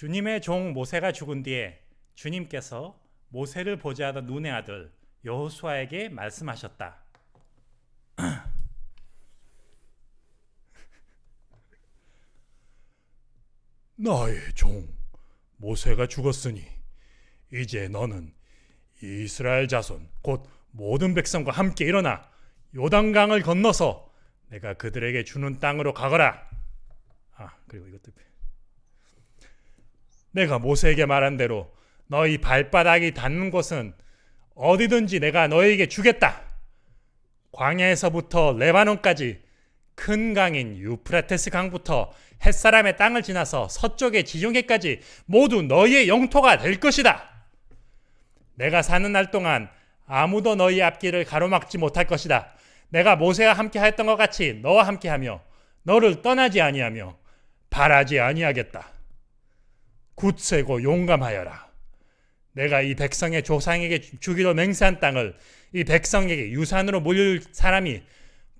주님의 종 모세가 죽은 뒤에 주님께서 모세를 보좌하던 눈의 아들 여호수아에게 말씀하셨다. 나의 종 모세가 죽었으니 이제 너는 이스라엘 자손 곧 모든 백성과 함께 일어나 요단강을 건너서 내가 그들에게 주는 땅으로 가거라. 아 그리고 이것도 내가 모세에게 말한 대로 너희 발바닥이 닿는 곳은 어디든지 내가 너에게 주겠다. 광야에서부터 레바논까지 큰 강인 유프라테스 강부터 햇사람의 땅을 지나서 서쪽의 지중해까지 모두 너희의 영토가 될 것이다. 내가 사는 날 동안 아무도 너희 앞길을 가로막지 못할 것이다. 내가 모세와 함께 했던 것 같이 너와 함께하며 너를 떠나지 아니하며 바라지 아니하겠다. 굳세고 용감하여라. 내가 이 백성의 조상에게 주기로 맹세한 땅을 이 백성에게 유산으로 물릴 사람이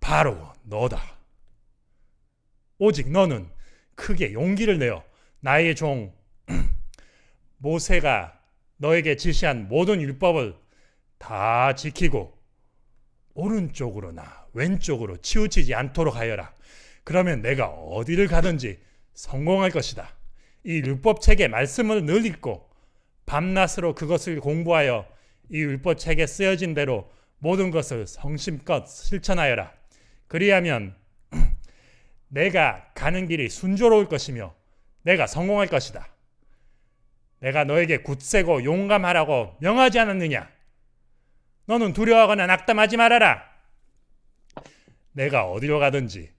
바로 너다. 오직 너는 크게 용기를 내어 나의 종 모세가 너에게 지시한 모든 율법을 다 지키고 오른쪽으로나 왼쪽으로 치우치지 않도록 하여라. 그러면 내가 어디를 가든지 성공할 것이다. 이 율법책의 말씀을 늘 읽고 밤낮으로 그것을 공부하여 이 율법책에 쓰여진 대로 모든 것을 성심껏 실천하여라. 그리하면 내가 가는 길이 순조로울 것이며 내가 성공할 것이다. 내가 너에게 굳세고 용감하라고 명하지 않았느냐? 너는 두려워하거나 낙담하지 말아라. 내가 어디로 가든지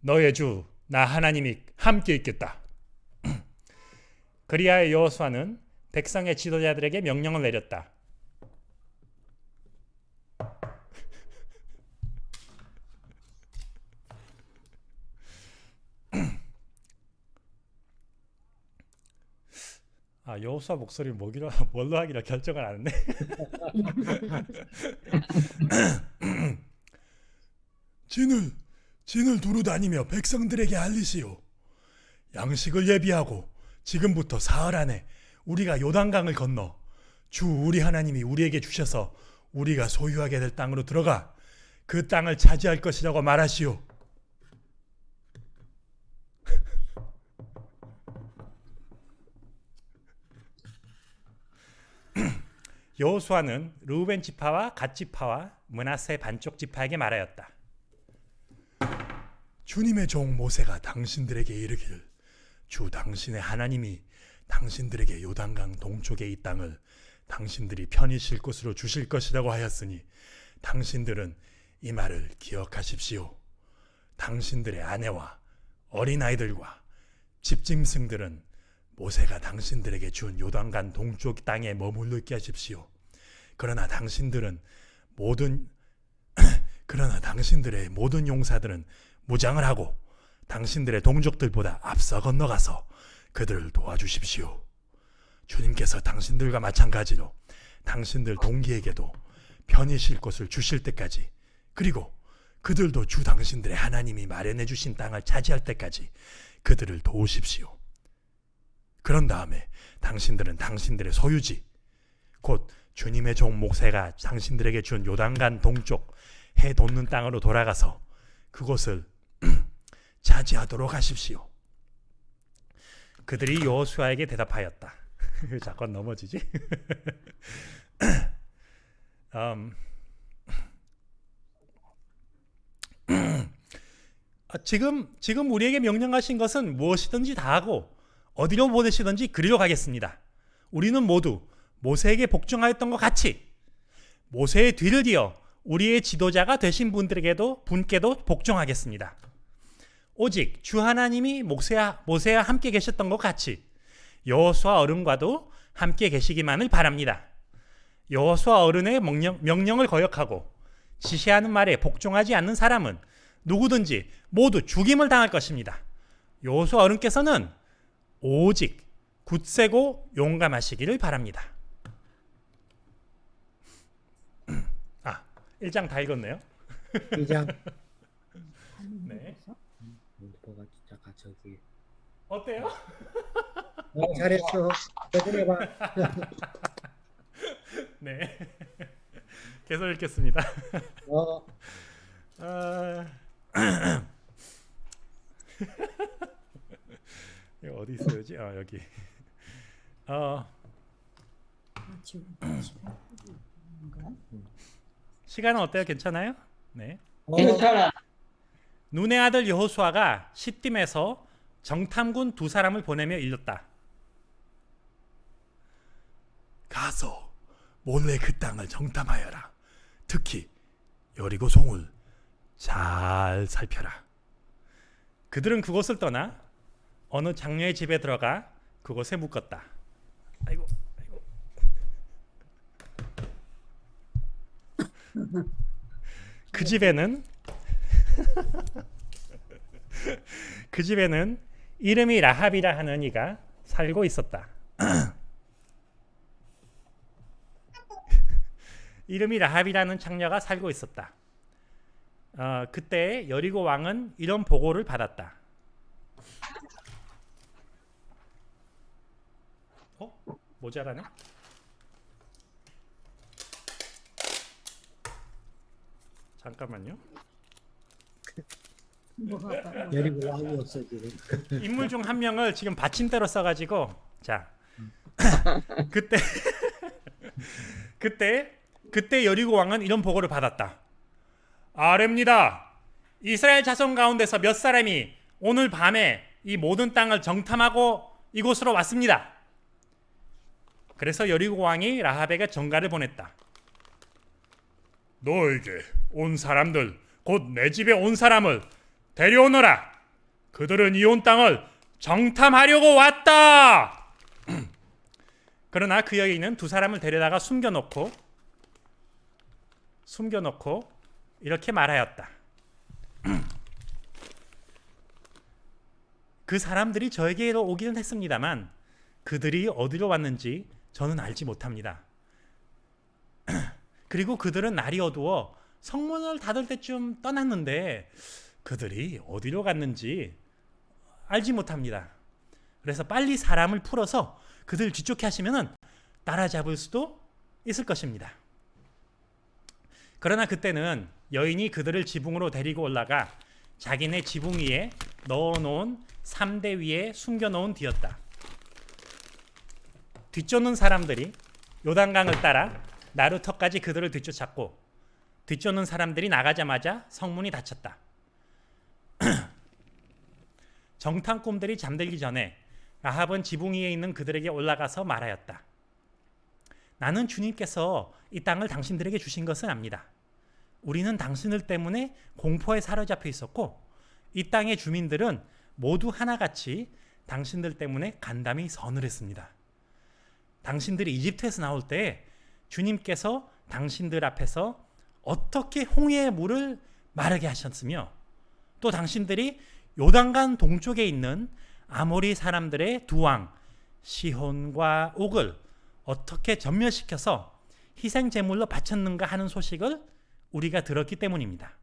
너의 주 나 하나님이 함께 있겠다. 그리하여 여호수아는 백성의 지도자들에게 명령을 내렸다. 아 여호수아 목소리 뭐기로 뭘로 하기로 결정을 안 했네. 진을 진을 두루 다니며 백성들에게 알리시오. 양식을 예비하고 지금부터 사흘 안에 우리가 요단강을 건너 주 우리 하나님이 우리에게 주셔서 우리가 소유하게 될 땅으로 들어가 그 땅을 차지할 것이라고 말하시오. 여호수아는 르우벤 지파와 갓 지파와 문하세 반쪽 지파에게 말하였다. 주님의 종 모세가 당신들에게 이르기를 주 당신의 하나님이 당신들에게 요단강 동쪽의 이 땅을 당신들이 편히 쉴 곳으로 주실 것이라고 하였으니 당신들은 이 말을 기억하십시오. 당신들의 아내와 어린아이들과 집짐승들은 모세가 당신들에게 준 요단강 동쪽 땅에 머물러 있게 하십시오. 그러나 당신들은 모든 그러나 당신들의 모든 용사들은 무장을 하고 당신들의 동족들보다 앞서 건너가서 그들을 도와주십시오. 주님께서 당신들과 마찬가지로 당신들 동기에게도 편히 쉴 곳을 주실 때까지 그리고 그들도 주 당신들의 하나님이 마련해 주신 땅을 차지할 때까지 그들을 도우십시오. 그런 다음에 당신들은 당신들의 소유지 곧 주님의 종 목세가 당신들에게 준 요단간 동쪽 해 돋는 땅으로 돌아가서 그곳을 차지하도록 하십시오. 그들이 여호수아에게 대답하였다. 자꾸 넘어지지? 음, 아, 지금 지금 우리에게 명령하신 것은 무엇이든지 다 하고 어디로 보내시든지 그리로 가겠습니다. 우리는 모두 모세에게 복종하였던 것 같이 모세의 뒤를 이어 우리의 지도자가 되신 분들에게도 분께도 복종하겠습니다. 오직 주 하나님이 모세와, 모세와 함께 계셨던 것 같이 여호수아 어른과도 함께 계시기만을 바랍니다. 여호수아 어른의 명령, 명령 을 거역하고 지시하는 말에 복종하지 않는 사람은 누구든지 모두 죽임을 당할 것입니다. 여호수아 어른께서는 오직 굳세고 용감하시기를 바랍니다. 아, 1장 다 읽었네요. 1장 네. 문법가 진짜 저기 어때요? 어, 잘했어. 조금 해봐. 네. 계속 읽겠습니다. 어, 아... 이거 어디 있어야지? 아 여기. 어 시간 시간은 어때요? 괜찮아요? 네. 어, 괜찮아. 눈의 아들 여호수아가 시딤에서 정탐군 두 사람을 보내며 일렀다. 가서 몰래 그 땅을 정탐하여라. 특히 여리고 송을 잘 살펴라. 그들은 그곳을 떠나 어느 장녀의 집에 들어가 그곳에 묵었다. 아이고, 아이고. 그 집에는 그 집에는 이름이 라합이라 하는 이가 살고 있었다. 이름이 라합이라는 창녀가 살고 있었다. 어, 그때 여리고 왕은 이런 보고를 받았다. 어? 모자라네? 잠깐만요. 뭐가 여리고 왕이 없어 지금. 인물 중 한 명을 지금 받침대로 써가지고 자 그때 그때 그때 여리고 왕은 이런 보고를 받았다. 아뢰입니다. 이스라엘 자손 가운데서 몇 사람이 오늘 밤에 이 모든 땅을 정탐하고 이곳으로 왔습니다. 그래서 여리고 왕이 라합에게 전가를 보냈다. 너에게 온 사람들 곧 내 집에 온 사람을 데려오너라. 그들은 이 온 땅을 정탐하려고 왔다. 그러나 그 여인은 두 사람을 데려다가 숨겨놓고 숨겨놓고 이렇게 말하였다. 그 사람들이 저에게로 오기는 했습니다만 그들이 어디로 왔는지 저는 알지 못합니다. 그리고 그들은 날이 어두워 성문을 닫을 때쯤 떠났는데 그들이 어디로 갔는지 알지 못합니다. 그래서 빨리 사람을 풀어서 그들 뒤쫓게 하시면은 따라잡을 수도 있을 것입니다. 그러나 그때는 여인이 그들을 지붕으로 데리고 올라가 자기네 지붕 위에 넣어놓은 3대 위에 숨겨놓은 뒤였다. 뒤쫓는 사람들이 요단강을 따라 나루터까지 그들을 뒤쫓았고 뒤쫓는 사람들이 나가자마자 성문이 닫혔다. 정탐꾼들이 잠들기 전에 라합은 지붕 위에 있는 그들에게 올라가서 말하였다. 나는 주님께서 이 땅을 당신들에게 주신 것을 압니다. 우리는 당신들 때문에 공포에 사로잡혀 있었고 이 땅의 주민들은 모두 하나같이 당신들 때문에 간담이 서늘했습니다. 당신들이 이집트에서 나올 때 주님께서 당신들 앞에서 어떻게 홍해의 물을 마르게 하셨으며 또 당신들이 요단강 동쪽에 있는 아모리 사람들의 두 왕 시혼과 옥을 어떻게 전멸시켜서 희생 제물로 바쳤는가 하는 소식을 우리가 들었기 때문입니다.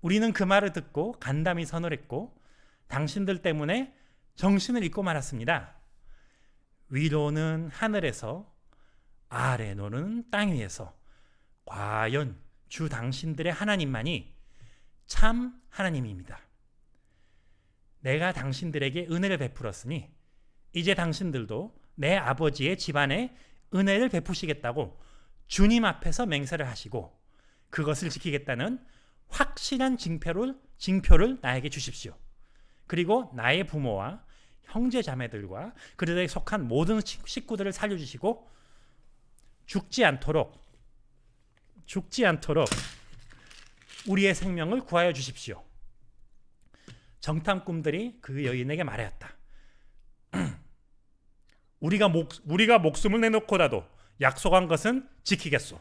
우리는 그 말을 듣고 간담이 서늘했고 당신들 때문에 정신을 잃고 말았습니다. 위로는 하늘에서 아래로는 땅 위에서 과연 주 당신들의 하나님만이 참 하나님입니다. 내가 당신들에게 은혜를 베풀었으니 이제 당신들도 내 아버지의 집안에 은혜를 베푸시겠다고 주님 앞에서 맹세를 하시고 그것을 지키겠다는 확실한 징표를, 징표를 나에게 주십시오. 그리고 나의 부모와 형제 자매들과 그들에게 속한 모든 식구들을 살려주시고 죽지 않도록 죽지 않도록 우리의 생명을 구하여 주십시오. 정탐꾼들이 그 여인에게 말하였다. 우리가 목 우리가 목숨을 내놓고라도 약속한 것은 지키겠소.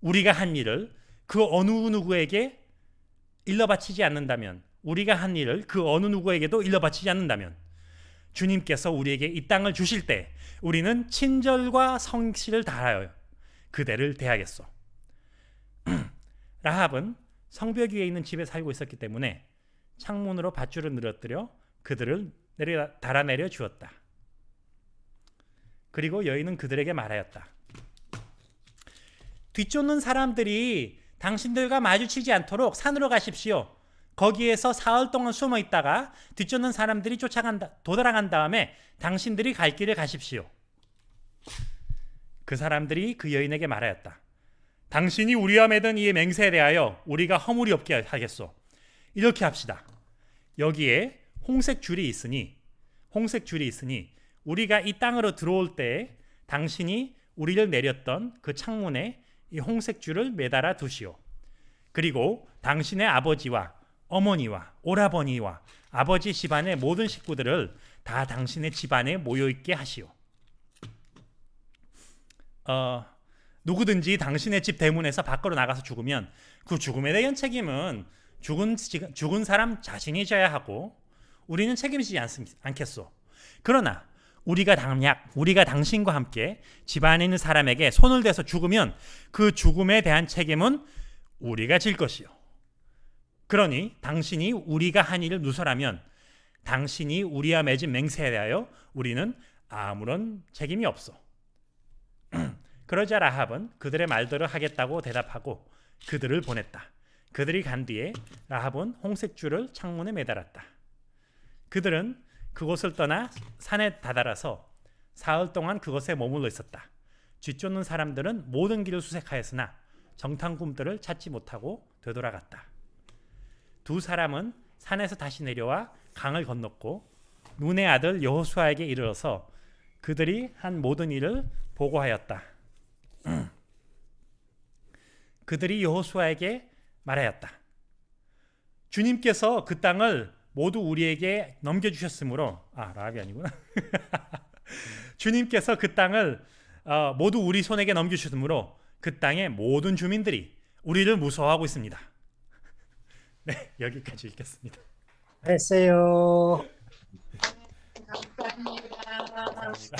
우리가 한 일을 그 어느 누구에게 일러바치지 않는다면 우리가 한 일을 그 어느 누구에게도 일러바치지 않는다면 주님께서 우리에게 이 땅을 주실 때 우리는 친절과 성실을 다하여 그대를 대하겠소. 라합은 성벽 위에 있는 집에 살고 있었기 때문에 창문으로 밧줄을 늘어뜨려 그들을 내려 달아내려 주었다. 그리고 여인은 그들에게 말하였다. 뒤쫓는 사람들이 당신들과 마주치지 않도록 산으로 가십시오. 거기에서 사흘 동안 숨어 있다가 뒤쫓는 사람들이 쫓아간다 도달한 다음에 당신들이 갈 길을 가십시오. 그 사람들이 그 여인에게 말하였다. 당신이 우리와 맺은 이 맹세에 대하여 우리가 허물이 없게 하겠소. 이렇게 합시다. 여기에 홍색 줄이 있으니 홍색 줄이 있으니 우리가 이 땅으로 들어올 때 당신이 우리를 내렸던 그 창문에 이 홍색 줄을 매달아 두시오. 그리고 당신의 아버지와 어머니와 오라버니와 아버지 집안의 모든 식구들을 다 당신의 집안에 모여 있게 하시오. 어, 누구든지 당신의 집 대문에서 밖으로 나가서 죽으면 그 죽음에 대한 책임은 죽은 지- 죽은 사람 자신이 져야 하고 우리는 책임지지 않, 않겠소. 그러나 우리가 당약 우리가 당신과 함께 집안에 있는 사람에게 손을 대서 죽으면 그 죽음에 대한 책임은 우리가 질 것이요. 그러니 당신이 우리가 한 일을 누설하면 당신이 우리와 맺은 맹세에 대하여 우리는 아무런 책임이 없어. 그러자 라합은 그들의 말대로 하겠다고 대답하고 그들을 보냈다. 그들이 간 뒤에 라합은 홍색 줄을 창문에 매달았다. 그들은 그곳을 떠나 산에 다다라서 사흘 동안 그곳에 머물러 있었다. 쥐쫓는 사람들은 모든 길을 수색하였으나 정탐꾼들을 찾지 못하고 되돌아갔다. 두 사람은 산에서 다시 내려와 강을 건넜고 눈의 아들 여호수아에게 이르러서 그들이 한 모든 일을 보고하였다. 그들이 여호수아에게 말하였다. 주님께서 그 땅을 모두 우리에게 넘겨주셨으므로 아 라합이 아니구나 주님께서 그 땅을 어, 모두 우리 손에게 넘겨주셨으므로 그 땅의 모든 주민들이 우리를 무서워하고 있습니다 네 여기까지 읽겠습니다 했어요 감사합니다. 감사합니다.